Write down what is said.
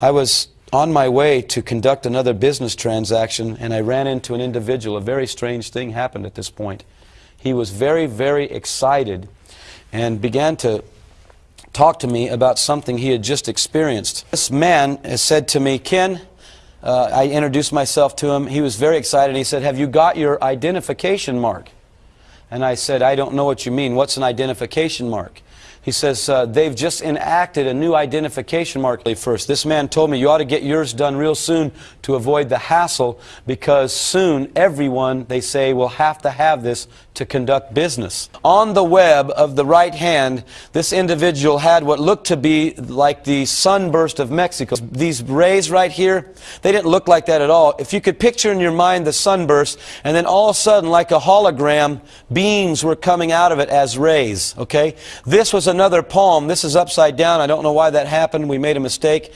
I was on my way to conduct another business transaction and I ran into an individual. A very strange thing happened at this point. He was very, very excited and began to talk to me about something he had just experienced. This man said to me, Ken, uh, I introduced myself to him. He was very excited. He said, Have you got your identification mark? And I said, I don't know what you mean. What's an identification mark? He says, uh, they've just enacted a new identification mark first. This man told me you ought to get yours done real soon to avoid the hassle because soon everyone, they say, will have to have this to conduct business. On the web of the right hand, this individual had what looked to be like the sunburst of Mexico. These rays right here, they didn't look like that at all. If you could picture in your mind the sunburst, and then all of a sudden, like a hologram, beams were coming out of it as rays, okay? This was a another palm. This is upside down. I don't know why that happened. We made a mistake.